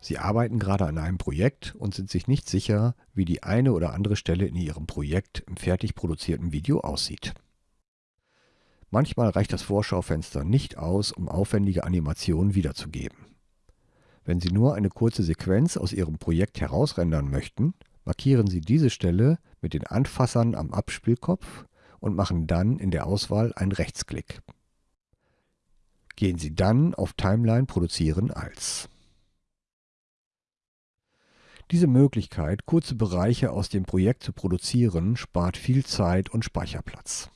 Sie arbeiten gerade an einem Projekt und sind sich nicht sicher, wie die eine oder andere Stelle in Ihrem Projekt im fertig produzierten Video aussieht. Manchmal reicht das Vorschaufenster nicht aus, um aufwendige Animationen wiederzugeben. Wenn Sie nur eine kurze Sequenz aus Ihrem Projekt herausrendern möchten, markieren Sie diese Stelle mit den Anfassern am Abspielkopf und machen dann in der Auswahl einen Rechtsklick. Gehen Sie dann auf Timeline Produzieren als. Diese Möglichkeit, kurze Bereiche aus dem Projekt zu produzieren, spart viel Zeit und Speicherplatz.